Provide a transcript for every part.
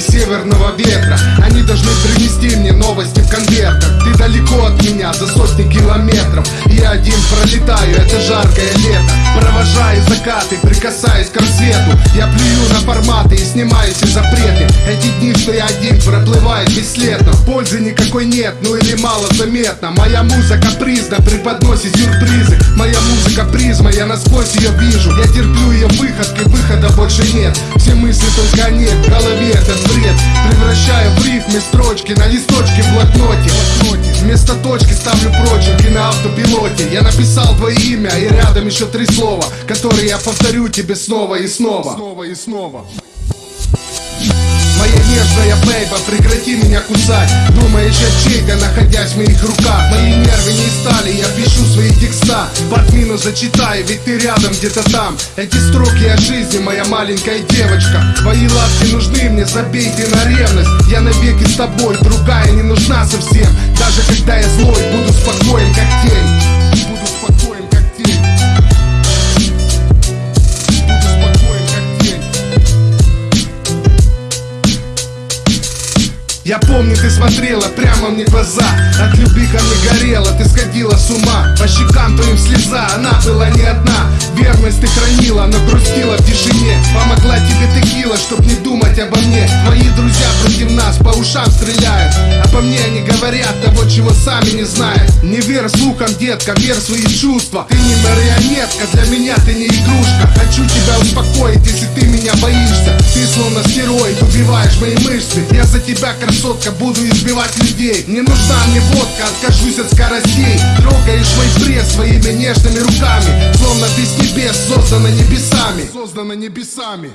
северного ветра. Они должны принести мне новости в конвертах Ты далеко от меня, за сотни километров. Я один пролетаю, это жаркое лето. Провожаю закаты, прикасаюсь к рассвету. Я плюю на форматы и снимаю все запреты. Эти дни, что я один, проплывают бесследно Пользы никакой нет, ну или мало заметно. Моя музыка призна, преподносит сюрпризы. Моя музыка призма, я насквозь ее вижу. Я терплю ее выходки, больше нет. Все мысли только нет, в голове этот бред. Превращаю в рифмы строчки на листочке в блокноте. Вместо точки ставлю прочерки на автопилоте. Я написал твое имя и рядом еще три слова Которые я повторю тебе снова и снова. Снова и снова. Моя нежная бейба, прекрати меня кусать. Думаешь, я чей-то, находясь в моих руках. Мои текста. В админу зачитаю, ведь ты рядом где-то там. Эти строки о жизни, моя маленькая девочка. Твои ласки нужны мне, забей ты на ревность. Я навеки с тобой, другая не нужна совсем. Даже когда я злой, буду спокоен, как тень. Я помню, ты смотрела прямо мне в глаза. От любви ко мне горела, ты с ума. По щекам твоим слеза, она была не одна. Верность ты хранила, но грустила в тишине. Помогла тебе текила, чтоб не думать обо мне. Твои друзья против нас по ушам стреляют по мне они говорят того, чего сами не знают. Не верь слухам, детка, верь свои чувства Ты не марионетка, для меня ты не игрушка. Хочу тебя успокоить, если ты меня боишься. Ты словно стероид, убиваешь мои мышцы. Я за тебя, красотка, буду избивать людей. Не нужна мне водка, откажусь от скоростей. Трогаешь мой пресс своими нежными руками. Словно ты с небес создана небесами. Создана небесами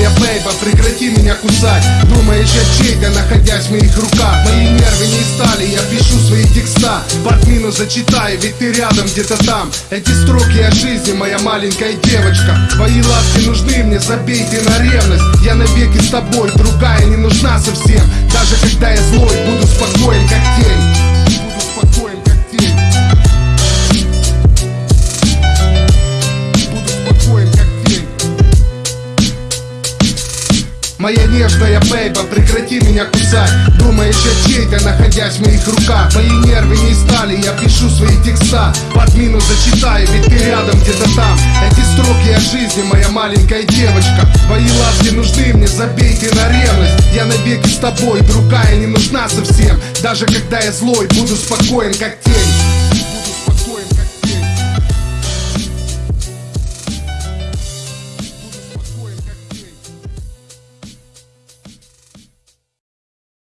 нежная бейба, прекрати меня кусать. Думаешь, я чей-то, находясь в моих руках. Мои нервы не стали, я пишу свои текста. В админу зачитаю, ведь ты рядом где-то там. Эти строки о жизни, моя маленькая девочка. Твои ласки нужны мне, забей ты на ревность. Я навеки с тобой, другая не нужна совсем. Даже когда я злой, буду спокоен, как тень Моя нежная бейба, прекрати меня кусать. Думаешь, я чей-то, находясь в моих руках. Мои нервы не стали, я пишу свои текста. Под минус зачитаю, ведь ты рядом где-то там. Эти строки о жизни, моя маленькая девочка. Твои ласки нужны мне, забей ты на ревность. Я навеки с тобой, другая не нужна совсем. Даже когда я злой, буду спокоен, как тень